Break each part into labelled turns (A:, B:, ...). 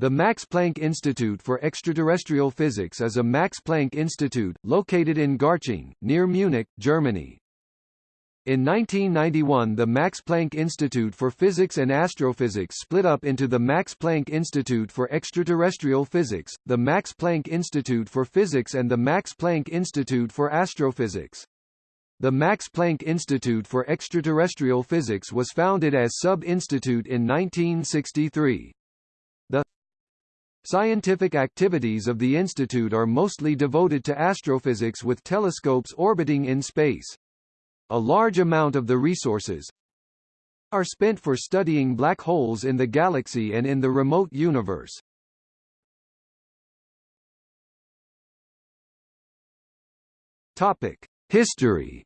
A: The Max Planck Institute for Extraterrestrial Physics is a Max Planck Institute, located in Garching, near Munich, Germany. In 1991 the Max Planck Institute for Physics and Astrophysics split up into the Max Planck Institute for Extraterrestrial Physics, the Max Planck Institute for Physics and the Max Planck Institute for Astrophysics. The Max Planck Institute for Extraterrestrial Physics was founded as Sub-Institute in 1963. Scientific activities of the institute are mostly devoted to astrophysics with telescopes orbiting in space. A large amount of the resources are spent for studying black holes in the galaxy and in the remote universe. Topic: History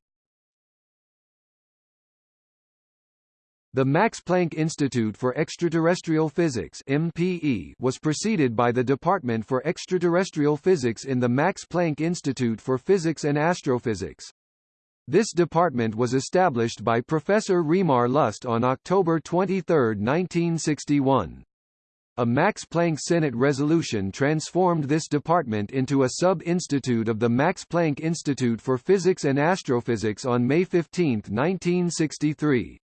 A: The Max Planck Institute for Extraterrestrial Physics MPE was preceded by the Department for Extraterrestrial Physics in the Max Planck Institute for Physics and Astrophysics. This department was established by Professor Reimar Lust on October 23, 1961. A Max Planck Senate resolution transformed this department into a sub-institute of the Max Planck Institute for Physics and Astrophysics on May 15, 1963.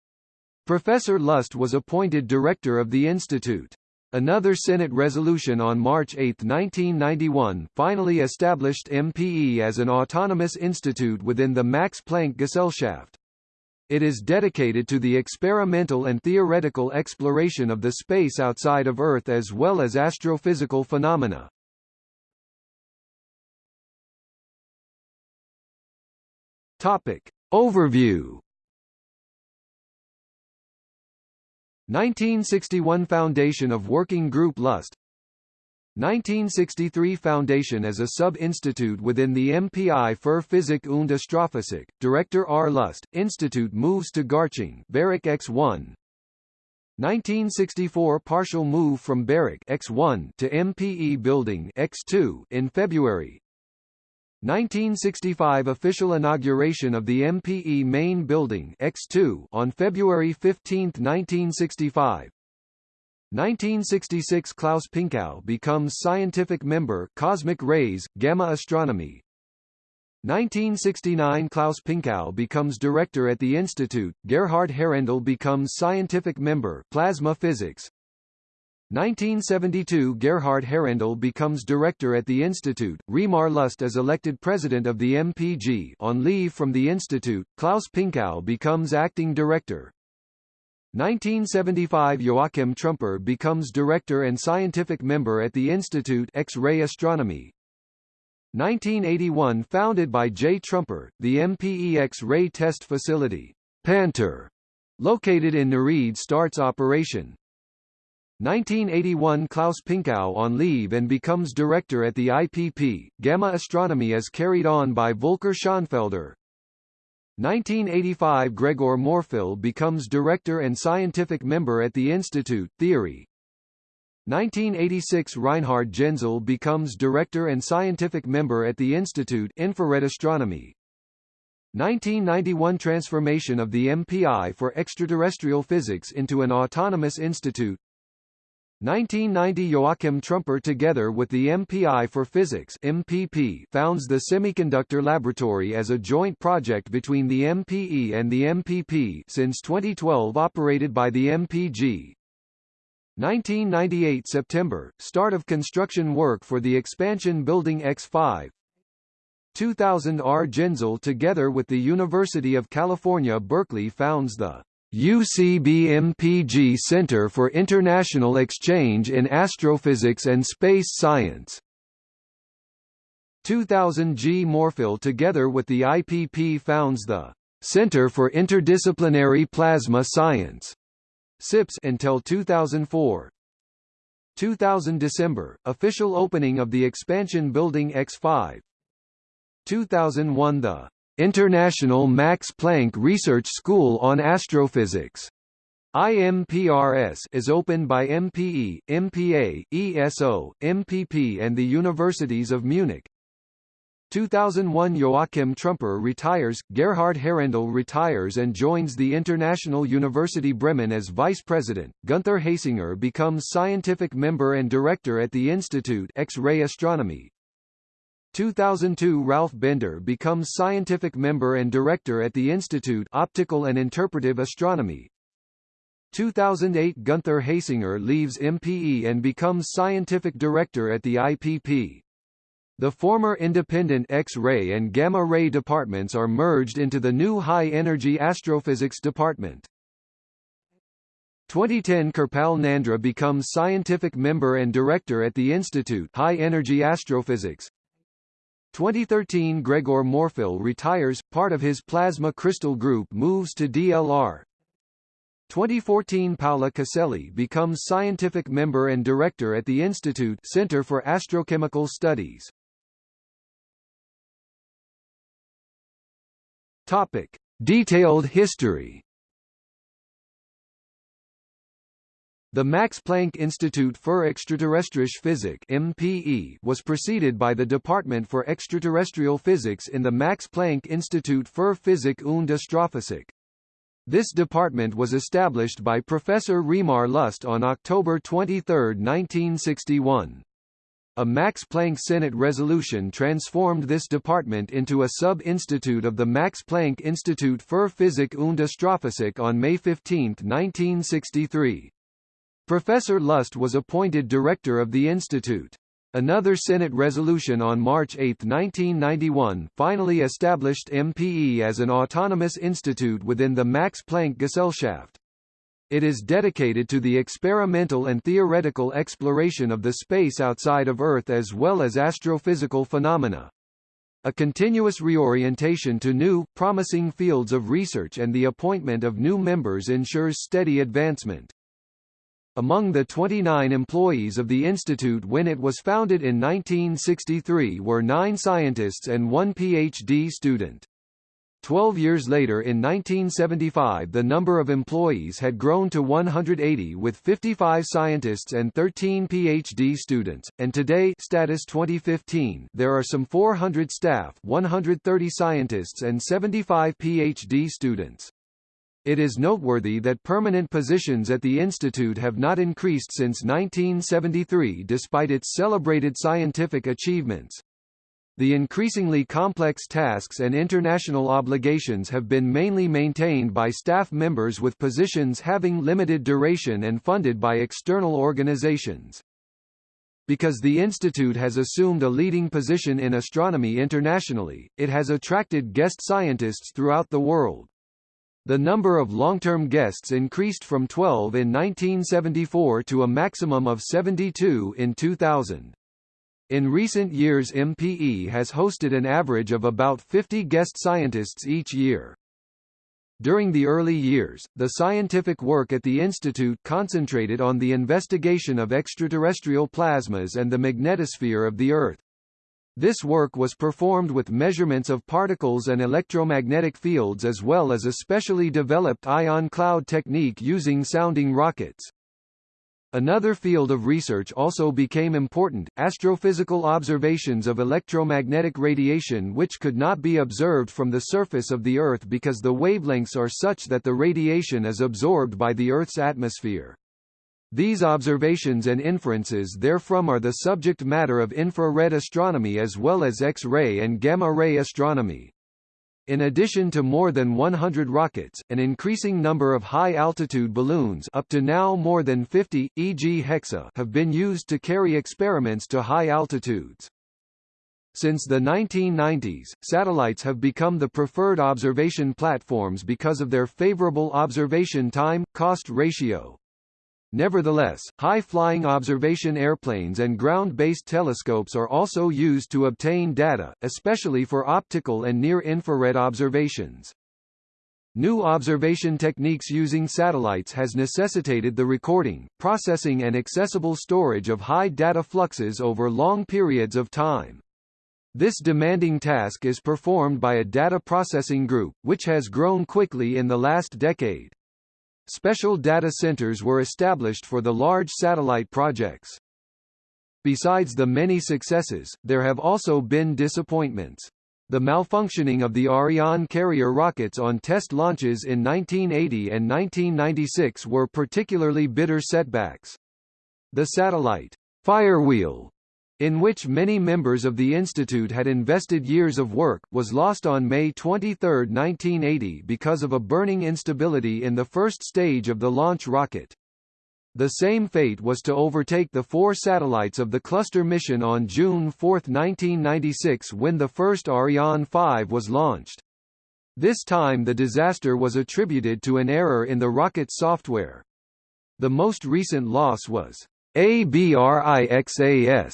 A: Professor Lust was appointed director of the institute. Another Senate resolution on March 8, 1991 finally established MPE as an autonomous institute within the Max Planck Gesellschaft. It is dedicated to the experimental and theoretical exploration of the space outside of Earth as well as astrophysical phenomena. Topic. Overview 1961 Foundation of Working Group Lust 1963 Foundation as a sub-institute within the MPI für Physik und Astrophysik, Director R. Lust, Institute moves to Garching Barrick X1 1964 Partial move from Barrick X1 to MPE Building X2 in February 1965 official inauguration of the MPE main building X2 on February 15, 1965. 1966 Klaus Pinkau becomes scientific member Cosmic Rays, Gamma Astronomy. 1969 Klaus Pinkau becomes director at the institute, Gerhard Haerendel becomes scientific member Plasma Physics. 1972 Gerhard Haerendel becomes director at the institute, Reimar Lust is elected president of the MPG on leave from the institute, Klaus Pinkau becomes acting director. 1975 Joachim Trumper becomes director and scientific member at the institute X-ray Astronomy. 1981 founded by J. Trumper, the MPE X-ray test facility, Panther, located in Neuried starts operation. 1981 Klaus Pinkau on leave and becomes director at the IPP. Gamma astronomy is carried on by Volker Schonfelder. 1985 Gregor Morfill becomes director and scientific member at the Institute, Theory. 1986 Reinhard Genzel becomes director and scientific member at the Institute Infrared Astronomy. 1991 Transformation of the MPI for Extraterrestrial Physics into an autonomous institute 1990 Joachim Trumper together with the MPI for Physics MPP founds the Semiconductor Laboratory as a joint project between the MPE and the MPP since 2012 operated by the MPG. 1998 September, start of construction work for the expansion building X5. 2000 R. Genzel together with the University of California Berkeley founds the UCB-MPG Center for International Exchange in Astrophysics and Space Science. 2000 G. Morfill together with the IPP founds the Center for Interdisciplinary Plasma Science SIPS until 2004. 2000 December, official opening of the expansion building X5. 2001 The International Max Planck Research School on Astrophysics IMPRS is opened by MPE, MPA, ESO, MPP and the Universities of Munich. 2001 Joachim Trumper retires, Gerhard Haerendel retires and joins the International University Bremen as vice president, Gunther Hasinger becomes scientific member and director at the Institute X-ray Astronomy. 2002 Ralph Bender becomes scientific member and director at the Institute Optical and Interpretive Astronomy. 2008 Gunther Hasinger leaves MPE and becomes scientific director at the IPP. The former independent X-ray and gamma-ray departments are merged into the new high-energy astrophysics department. 2010 Kirpal Nandra becomes scientific member and director at the Institute High Energy Astrophysics. 2013 Gregor Morfill retires, part of his plasma crystal group moves to DLR. 2014 Paola Caselli becomes scientific member and director at the Institute Center for Astrochemical Studies. Topic: Detailed history. The Max Planck Institute für Extraterrestrische Physik (MPE) was preceded by the Department for Extraterrestrial Physics in the Max Planck Institute für Physik und Astrophysik. This department was established by Professor Reimar Lust on October 23, 1961. A Max Planck Senate resolution transformed this department into a sub-institute of the Max Planck Institut für Physik und Astrophysik on May 15, 1963. Professor Lust was appointed director of the institute. Another Senate resolution on March 8, 1991 finally established MPE as an autonomous institute within the Max Planck Gesellschaft. It is dedicated to the experimental and theoretical exploration of the space outside of Earth as well as astrophysical phenomena. A continuous reorientation to new, promising fields of research and the appointment of new members ensures steady advancement. Among the 29 employees of the institute when it was founded in 1963 were nine scientists and one PhD student. Twelve years later in 1975 the number of employees had grown to 180 with 55 scientists and 13 PhD students, and today status 2015 there are some 400 staff 130 scientists and 75 PhD students. It is noteworthy that permanent positions at the institute have not increased since 1973 despite its celebrated scientific achievements. The increasingly complex tasks and international obligations have been mainly maintained by staff members with positions having limited duration and funded by external organizations. Because the institute has assumed a leading position in astronomy internationally, it has attracted guest scientists throughout the world. The number of long-term guests increased from 12 in 1974 to a maximum of 72 in 2000. In recent years MPE has hosted an average of about 50 guest scientists each year. During the early years, the scientific work at the institute concentrated on the investigation of extraterrestrial plasmas and the magnetosphere of the Earth. This work was performed with measurements of particles and electromagnetic fields as well as a specially developed ion cloud technique using sounding rockets. Another field of research also became important, astrophysical observations of electromagnetic radiation which could not be observed from the surface of the Earth because the wavelengths are such that the radiation is absorbed by the Earth's atmosphere. These observations and inferences therefrom are the subject matter of infrared astronomy as well as X-ray and gamma-ray astronomy. In addition to more than 100 rockets, an increasing number of high-altitude balloons up to now more than 50, e.g. Hexa have been used to carry experiments to high altitudes. Since the 1990s, satellites have become the preferred observation platforms because of their favorable observation time-cost ratio. Nevertheless, high-flying observation airplanes and ground-based telescopes are also used to obtain data, especially for optical and near-infrared observations. New observation techniques using satellites has necessitated the recording, processing and accessible storage of high data fluxes over long periods of time. This demanding task is performed by a data processing group, which has grown quickly in the last decade. Special data centers were established for the large satellite projects. Besides the many successes, there have also been disappointments. The malfunctioning of the Ariane carrier rockets on test launches in 1980 and 1996 were particularly bitter setbacks. The satellite firewheel in which many members of the institute had invested years of work, was lost on May 23, 1980 because of a burning instability in the first stage of the launch rocket. The same fate was to overtake the four satellites of the cluster mission on June 4, 1996 when the first Ariane 5 was launched. This time the disaster was attributed to an error in the rocket software. The most recent loss was ABRIXAS,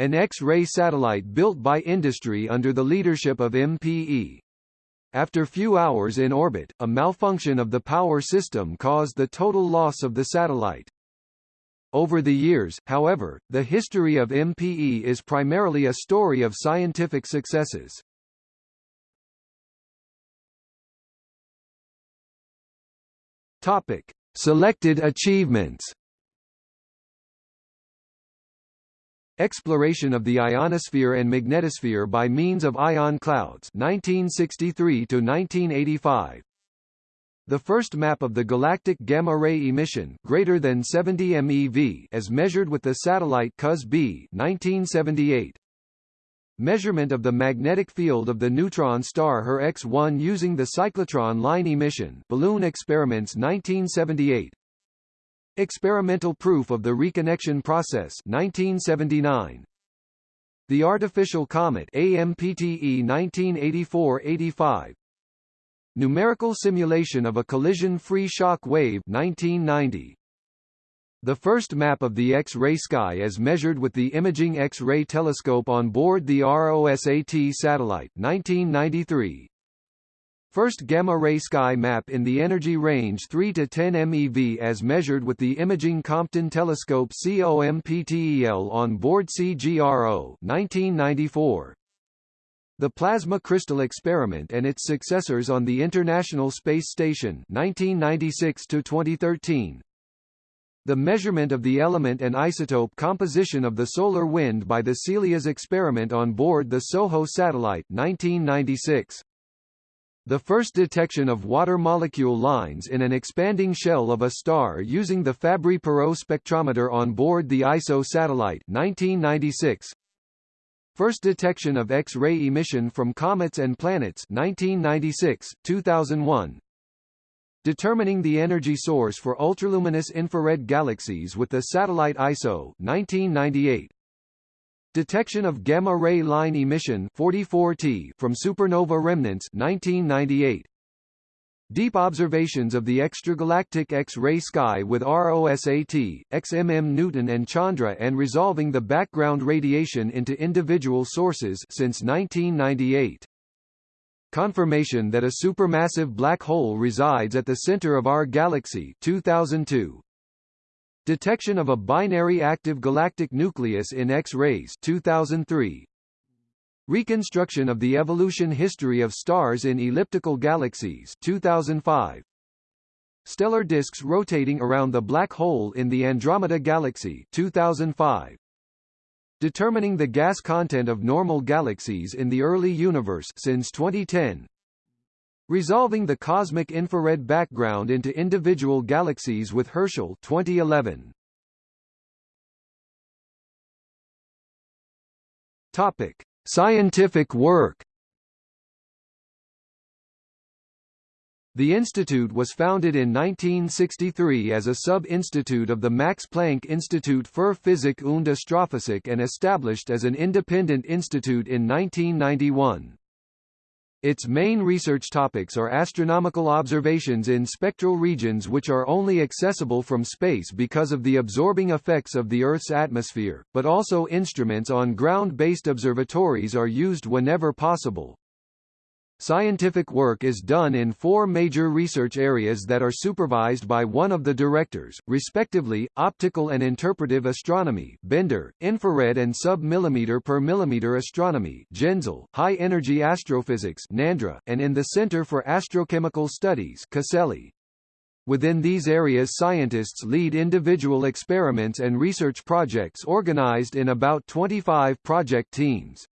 A: an X-ray satellite built by industry under the leadership of MPE. After few hours in orbit, a malfunction of the power system caused the total loss of the satellite. Over the years, however, the history of MPE is primarily a story of scientific successes. Topic: Selected achievements. Exploration of the ionosphere and magnetosphere by means of ion clouds 1963 to 1985 the first map of the galactic gamma-ray emission greater than 70 MeV as measured with the satellite COS-B 1978 Measurement of the magnetic field of the neutron star HER X1 using the cyclotron line emission balloon experiments 1978 Experimental proof of the reconnection process 1979 The artificial comet AMPTE 1984-85 Numerical simulation of a collision-free shock wave 1990 the first map of the X-ray sky as measured with the Imaging X-ray telescope on board the ROSAT satellite 1993 First gamma-ray sky map in the energy range 3 to 10 MeV as measured with the Imaging Compton Telescope COMPTEL on board CGRO 1994. The Plasma Crystal Experiment and its successors on the International Space Station 1996 to 2013. The measurement of the element and isotope composition of the solar wind by the CELIAS experiment on board the SOHO satellite 1996 the first detection of water molecule lines in an expanding shell of a star using the Fabry-Perot spectrometer on board the ISO satellite 1996. First detection of X-ray emission from comets and planets 1996, 2001. Determining the energy source for ultraluminous infrared galaxies with the satellite ISO 1998. Detection of gamma-ray line emission 44T from supernova remnants 1998. Deep observations of the extragalactic X-ray sky with ROSAT, XMM Newton and Chandra and resolving the background radiation into individual sources since 1998. Confirmation that a supermassive black hole resides at the center of our galaxy 2002. Detection of a binary active galactic nucleus in X-rays 2003. Reconstruction of the evolution history of stars in elliptical galaxies 2005. Stellar disks rotating around the black hole in the Andromeda galaxy 2005. Determining the gas content of normal galaxies in the early universe since 2010. Resolving the cosmic infrared background into individual galaxies with Herschel 2011. Topic: Scientific work. The institute was founded in 1963 as a sub-institute of the Max Planck Institut für Physik und Astrophysik and established as an independent institute in 1991. Its main research topics are astronomical observations in spectral regions which are only accessible from space because of the absorbing effects of the Earth's atmosphere, but also instruments on ground-based observatories are used whenever possible. Scientific work is done in four major research areas that are supervised by one of the directors, respectively, optical and interpretive astronomy Bender, infrared and sub-millimeter per millimeter astronomy GENZEL, high-energy astrophysics NANDRA, and in the Center for Astrochemical Studies CASELLI. Within these areas scientists lead individual experiments and research projects organized in about 25 project teams.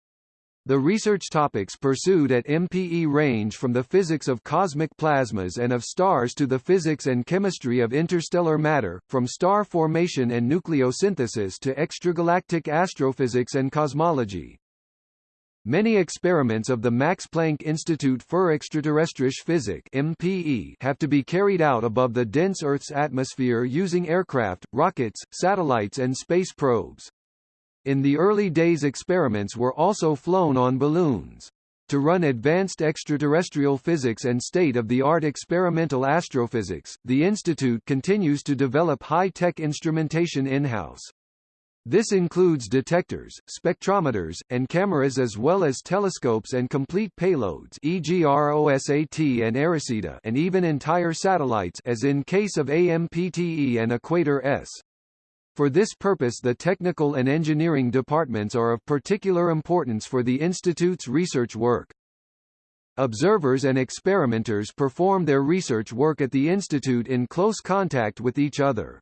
A: The research topics pursued at MPE range from the physics of cosmic plasmas and of stars to the physics and chemistry of interstellar matter, from star formation and nucleosynthesis to extragalactic astrophysics and cosmology. Many experiments of the Max Planck Institut für Extraterrestrische Physik (MPE) have to be carried out above the dense Earth's atmosphere using aircraft, rockets, satellites and space probes. In the early days experiments were also flown on balloons. To run advanced extraterrestrial physics and state-of-the-art experimental astrophysics, the Institute continues to develop high-tech instrumentation in-house. This includes detectors, spectrometers, and cameras as well as telescopes and complete payloads e.g. ROSAT and eROSITA and even entire satellites as in case of AMPTE and Equator S. For this purpose the technical and engineering departments are of particular importance for the Institute's research work. Observers and experimenters perform their research work at the Institute in close contact with each other.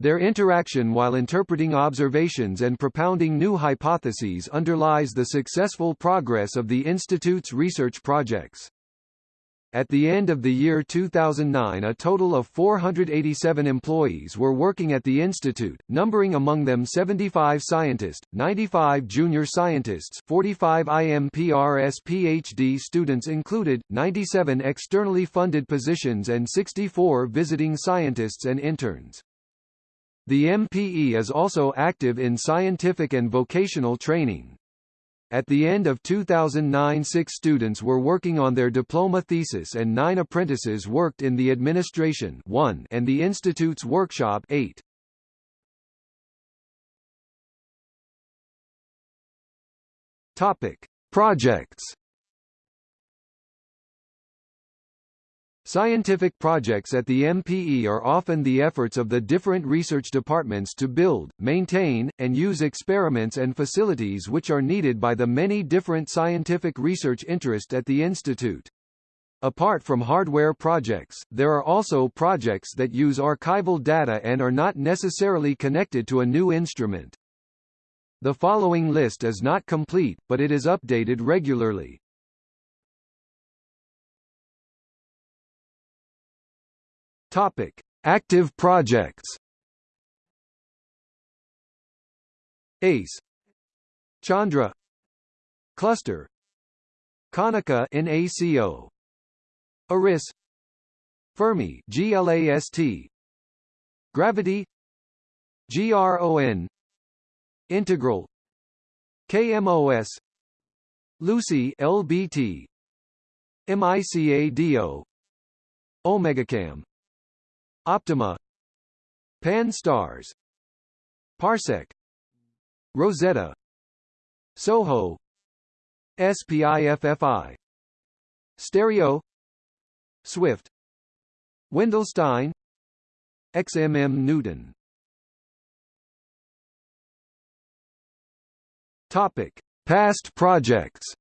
A: Their interaction while interpreting observations and propounding new hypotheses underlies the successful progress of the Institute's research projects. At the end of the year 2009 a total of 487 employees were working at the institute, numbering among them 75 scientists, 95 junior scientists 45 IMPRS PhD students included, 97 externally funded positions and 64 visiting scientists and interns. The MPE is also active in scientific and vocational training. At the end of 2009 six students were working on their diploma thesis and nine apprentices worked in the administration 1 and the institute's workshop 8. Topic. Projects Scientific projects at the MPE are often the efforts of the different research departments to build, maintain, and use experiments and facilities which are needed by the many different scientific research interests at the institute. Apart from hardware projects, there are also projects that use archival data and are not necessarily connected to a new instrument. The following list is not complete, but it is updated regularly. Topic: Active projects. ACE. Chandra. Cluster. Konica NACO Eris Fermi GLAST Gravity. GROND Integral. KMOS LUCI LBT MICADO OmegaCam Optima Pan-STARRS Parsec Rosetta Soho SPIFFI Stereo Swift Wendelstein XMM Newton. Topic Past projects.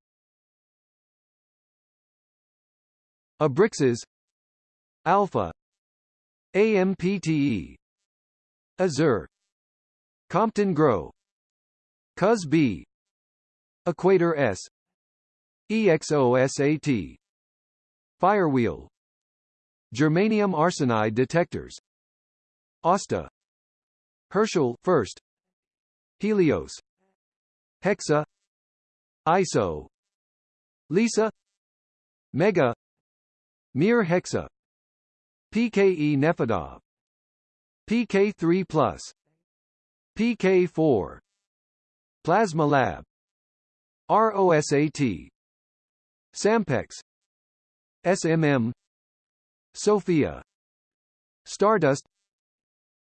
A: Abrixas Alpha AMPTE AZUR. Compton GRO COS B Equator S. EXOSAT Firewheel. Germanium arsenide detectors. ASTA. Herschel first. Helios. Hexa. ISO LISA. Mega. Mir Hexa PKE Nefedov PK3 PK4 Plasma Lab. ROSAT Sampex. SMM SOFIA. Stardust.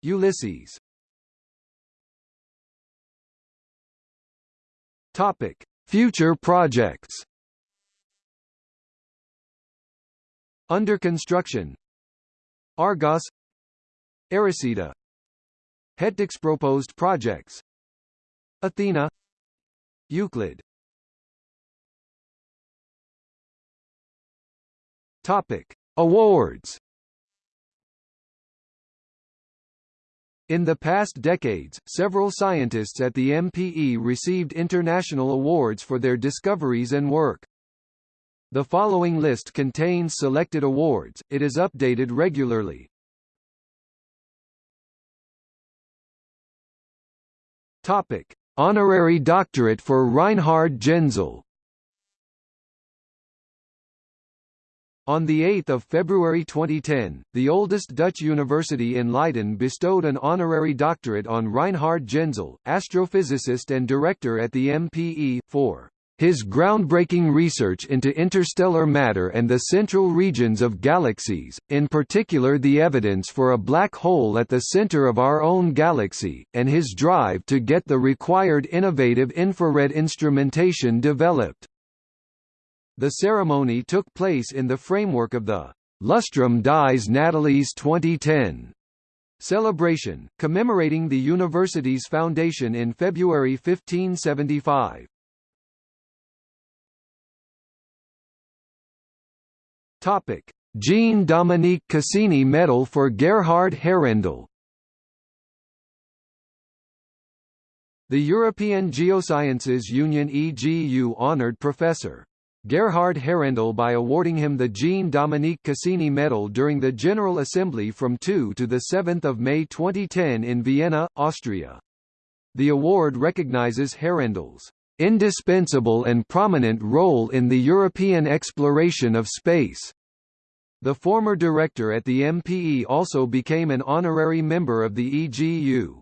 A: Ulysses. Topic. Future projects. Under construction Argos eROSITA Hetix proposed projects Athena Euclid Topic Awards In the past decades, several scientists at the MPE received international awards for their discoveries and work. The following list contains selected awards, it is updated regularly. Topic: Honorary doctorate for Reinhard Genzel. On 8 February 2010, the oldest Dutch university in Leiden bestowed an honorary doctorate on Reinhard Genzel, astrophysicist and director at the MPE, for his groundbreaking research into interstellar matter and the central regions of galaxies, in particular the evidence for a black hole at the center of our own galaxy, and his drive to get the required innovative infrared instrumentation developed. The ceremony took place in the framework of the Lustrum Dies Natalis 2010 celebration, commemorating the university's foundation in February 1575. Topic: Jean-Dominique Cassini Medal for Gerhard Haerendel The European Geosciences Union EGU honored Professor Gerhard Haerendel by awarding him the Jean-Dominique Cassini Medal during the General Assembly from 2 to 7 May 2010 in Vienna, Austria. The award recognizes Haerendel's indispensable and prominent role in the European exploration of space. The former director at the MPE also became an honorary member of the EGU.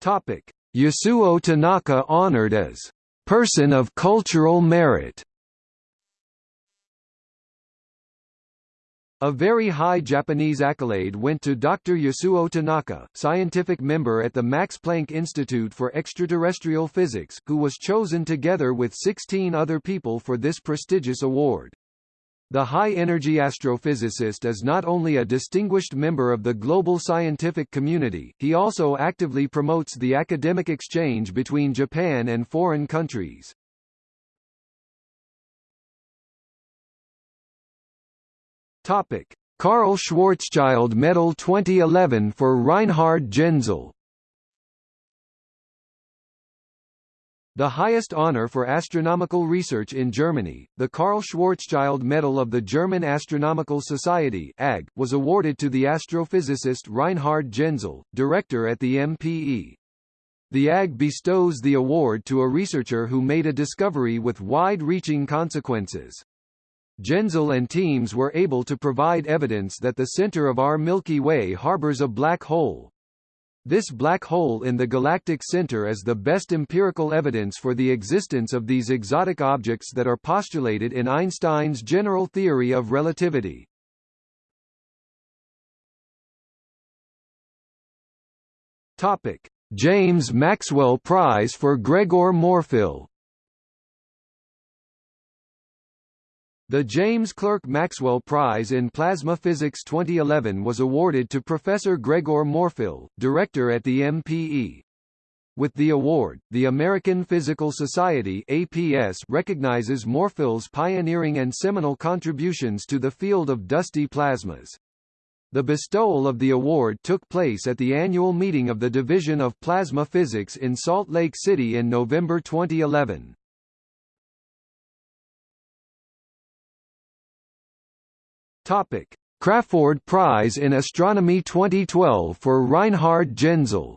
A: Topic: Yasuo Tanaka honored as Person of Cultural Merit. A very high Japanese accolade went to Dr. Yasuo Tanaka, scientific member at the Max Planck Institute for Extraterrestrial Physics, who was chosen together with 16 other people for this prestigious award. The high-energy astrophysicist is not only a distinguished member of the global scientific community, he also actively promotes the academic exchange between Japan and foreign countries. Topic: Karl Schwarzschild Medal 2011 for Reinhard Genzel The highest honor for astronomical research in Germany, the Karl Schwarzschild Medal of the German Astronomical Society AG, was awarded to the astrophysicist Reinhard Genzel, director at the MPE. The AG bestows the award to a researcher who made a discovery with wide-reaching consequences. Genzel and teams were able to provide evidence that the center of our Milky Way harbors a black hole, this black hole in the galactic center is the best empirical evidence for the existence of these exotic objects that are postulated in Einstein's general theory of relativity. Topic: James Maxwell Prize for Gregor Morfill The James Clerk Maxwell Prize in Plasma Physics 2011 was awarded to Professor Gregor Morfill, director at the MPE. With the award, the American Physical Society APS recognizes Morfill's pioneering and seminal contributions to the field of dusty plasmas. The bestowal of the award took place at the annual meeting of the Division of Plasma Physics in Salt Lake City in November 2011. Topic: Crafoord Prize in Astronomy 2012 for Reinhard Genzel.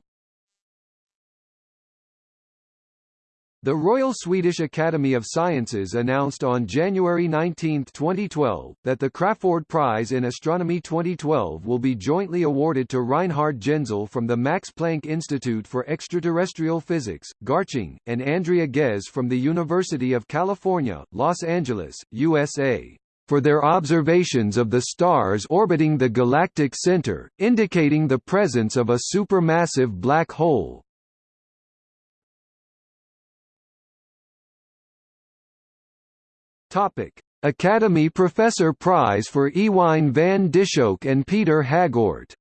A: The Royal Swedish Academy of Sciences announced on January 19, 2012, that the Crafoord Prize in Astronomy 2012 will be jointly awarded to Reinhard Genzel from the Max Planck Institute for Extraterrestrial Physics, Garching, and Andrea Ghez from the University of California, Los Angeles, USA for their observations of the stars orbiting the galactic center, indicating the presence of a supermassive black hole. Academy Professor Prize for Ewine van Dishoeck and Peter Hagoort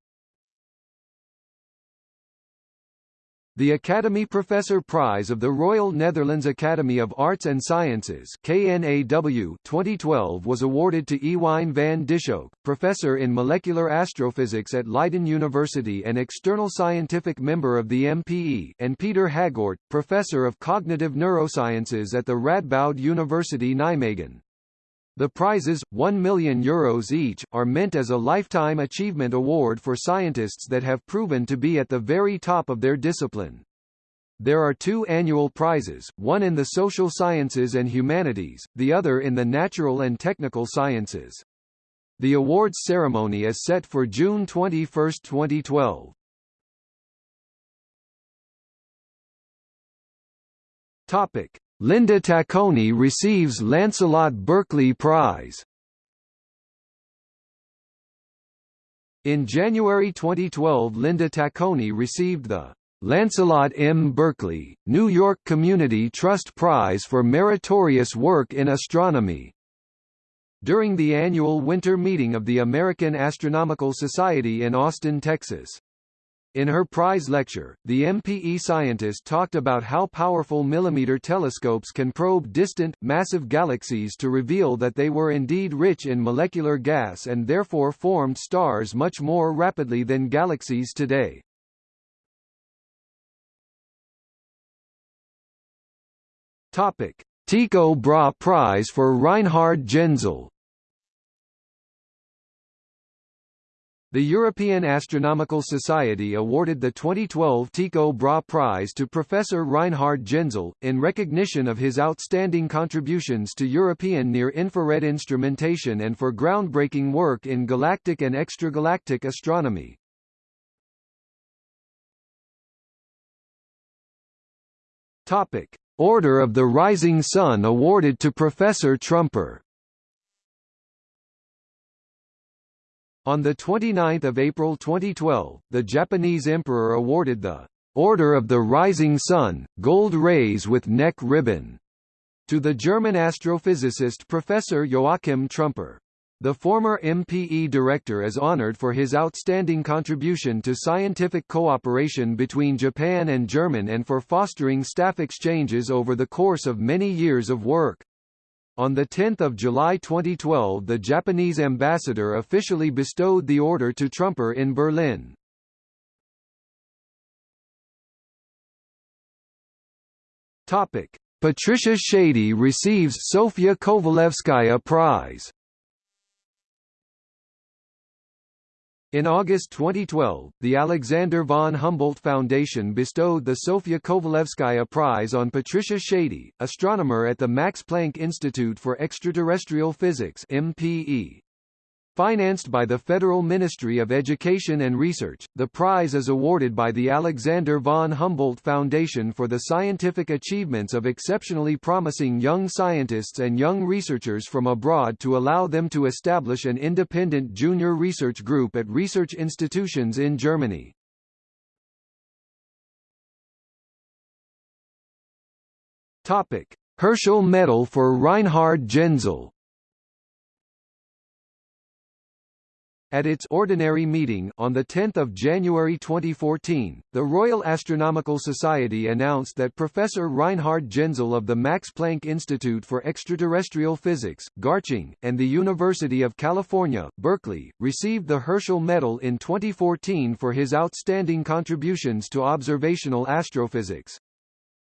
A: The Academy Professor Prize of the Royal Netherlands Academy of Arts and Sciences KNAW 2012 was awarded to Ewine van Dishoeck, professor in molecular astrophysics at Leiden University and external scientific member of the MPE, and Peter Hagoort, professor of cognitive neurosciences at the Radboud University Nijmegen. The prizes, €1 million Euros each, are meant as a lifetime achievement award for scientists that have proven to be at the very top of their discipline. There are two annual prizes, one in the social sciences and humanities, the other in the natural and technical sciences. The awards ceremony is set for June 21, 2012. Topic: Linda Tacconi receives Lancelot Berkeley Prize. In January 2012 Linda Tacconi received the Lancelot M. Berkeley, New York Community Trust Prize for meritorious work in astronomy. During the annual winter meeting of the American Astronomical Society in Austin, Texas. In her prize lecture, the MPE scientist talked about how powerful millimeter telescopes can probe distant, massive galaxies to reveal that they were indeed rich in molecular gas and therefore formed stars much more rapidly than galaxies today. Topic: Tycho Brahe Prize for Reinhard Genzel The European Astronomical Society awarded the 2012 Tycho Brahe Prize to Professor Reinhard Genzel, in recognition of his outstanding contributions to European near-infrared instrumentation and for groundbreaking work in galactic and extragalactic astronomy. Topic. Order of the Rising Sun awarded to Professor Trumper On 29 April 2012, the Japanese emperor awarded the Order of the Rising Sun, Gold Rays with Neck Ribbon, to the German astrophysicist Professor Joachim Trumper. The former MPE director is honored for his outstanding contribution to scientific cooperation between Japan and German and for fostering staff exchanges over the course of many years of work. On 10 July 2012 the Japanese ambassador officially bestowed the order to Trumper in Berlin. Patricia Schady receives Sofia Kovalevskaya Prize In August 2012, the Alexander von Humboldt Foundation bestowed the Sofia Kovalevskaya Prize on Patricia Schady, astronomer at the Max Planck Institute for Extraterrestrial Physics MPE. Financed by the Federal Ministry of Education and Research, the prize is awarded by the Alexander von Humboldt Foundation for the scientific achievements of exceptionally promising young scientists and young researchers from abroad to allow them to establish an independent junior research group at research institutions in Germany. Herschel Medal for Reinhard Genzel At its ordinary meeting on 10 January 2014, the Royal Astronomical Society announced that Professor Reinhard Genzel of the Max Planck Institute for Extraterrestrial Physics, Garching, and the University of California, Berkeley, received the Herschel Medal in 2014 for his outstanding contributions to observational astrophysics.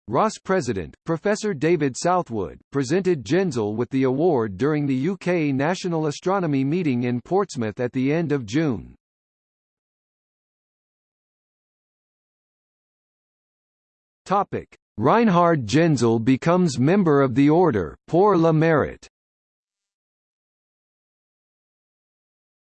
A: RAS President, Professor David Southwood, presented Genzel with the award during the UK National Astronomy meeting in Portsmouth at the end of June. Topic: Reinhard Genzel becomes member of the Order, pour le mérite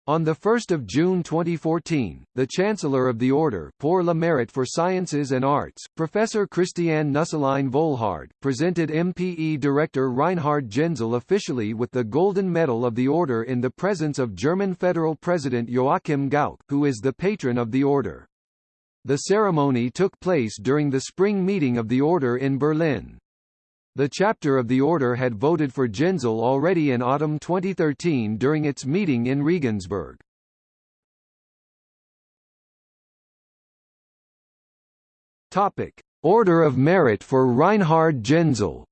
A: On 1 June 2014, the Chancellor of the Order pour le Mérite for Sciences and Arts, Professor Christiane Nusslein Volhard, presented MPE Director Reinhard Genzel officially with the Golden Medal of the Order in the presence of German Federal President Joachim Gauck, who is the patron of the Order. The ceremony took place during the spring meeting of the Order in Berlin. The chapter of the order had voted for Genzel already in autumn 2013 during its meeting in Regensburg. – Topic: Order of Merit for Reinhard Genzel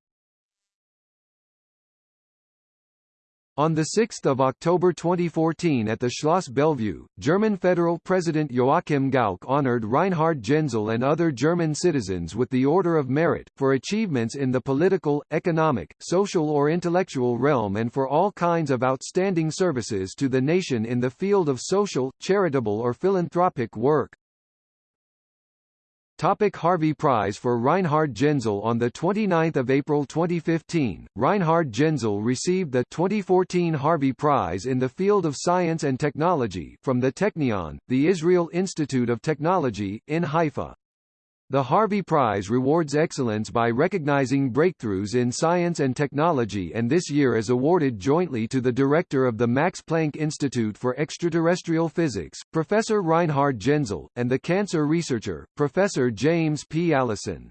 A: On 6 October 2014 at the Schloss Bellevue, German federal president Joachim Gauck honored Reinhard Genzel and other German citizens with the Order of Merit, for achievements in the political, economic, social or intellectual realm and for all kinds of outstanding services to the nation in the field of social, charitable or philanthropic work. Topic Harvey Prize for Reinhard Genzel On 29 April 2015, Reinhard Genzel received the 2014 Harvey Prize in the field of science and technology from the Technion, the Israel Institute of Technology, in Haifa. The Harvey Prize rewards excellence by recognizing breakthroughs in science and technology and this year is awarded jointly to the director of the Max Planck Institute for Extraterrestrial Physics, Professor Reinhard Genzel, and the cancer researcher, Professor James P. Allison.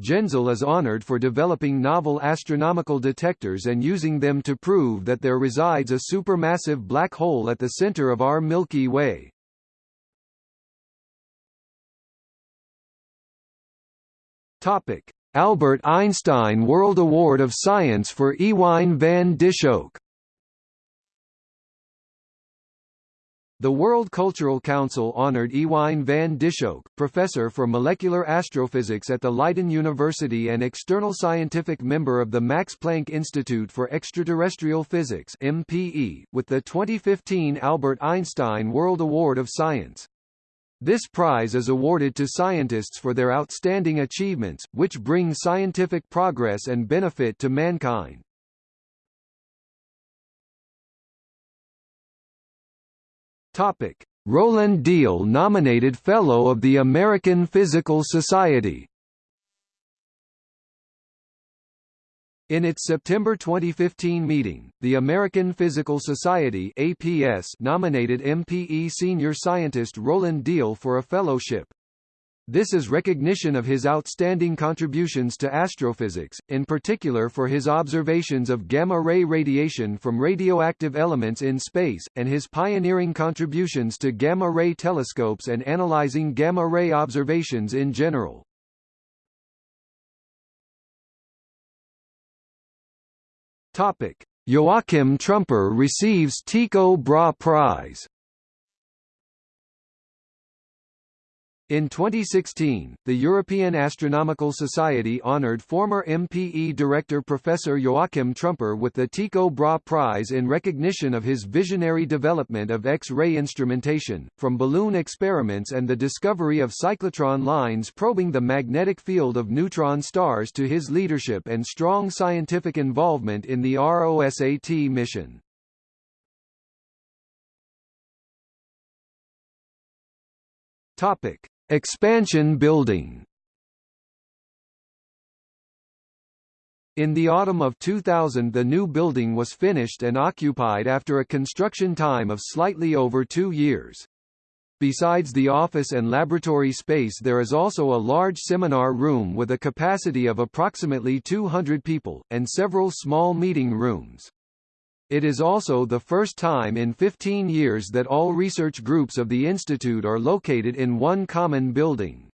A: Genzel is honored for developing novel astronomical detectors and using them to prove that there resides a supermassive black hole at the center of our Milky Way. Topic: Albert Einstein World Award of Science for Ewine van Dishoeck. The World Cultural Council honored Ewine van Dishoeck, professor for molecular astrophysics at the Leiden University and external scientific member of the Max Planck Institute for Extraterrestrial Physics (MPE), with the 2015 Albert Einstein World Award of Science. This prize is awarded to scientists for their outstanding achievements, which bring scientific progress and benefit to mankind. Topic: Roland Diehl nominated Fellow of the American Physical Society In its September 2015 meeting, the American Physical Society APS nominated MPE senior scientist Roland Diehl for a fellowship. This is recognition of his outstanding contributions to astrophysics, in particular for his observations of gamma-ray radiation from radioactive elements in space, and his pioneering contributions to gamma-ray telescopes and analyzing gamma-ray observations in general. Joachim Trumper receives Tycho Brahe Prize. In 2016, the European Astronomical Society honored former MPE director Professor Joachim Trumper with the Tycho Brahe Prize in recognition of his visionary development of X-ray instrumentation, from balloon experiments and the discovery of cyclotron lines probing the magnetic field of neutron stars to his leadership and strong scientific involvement in the ROSAT mission. Topic Expansion building In the autumn of 2000 the new building was finished and occupied after a construction time of slightly over two years. Besides the office and laboratory space there is also a large seminar room with a capacity of approximately 200 people, and several small meeting rooms. It is also the first time in 15 years that all research groups of the institute are located in one common building.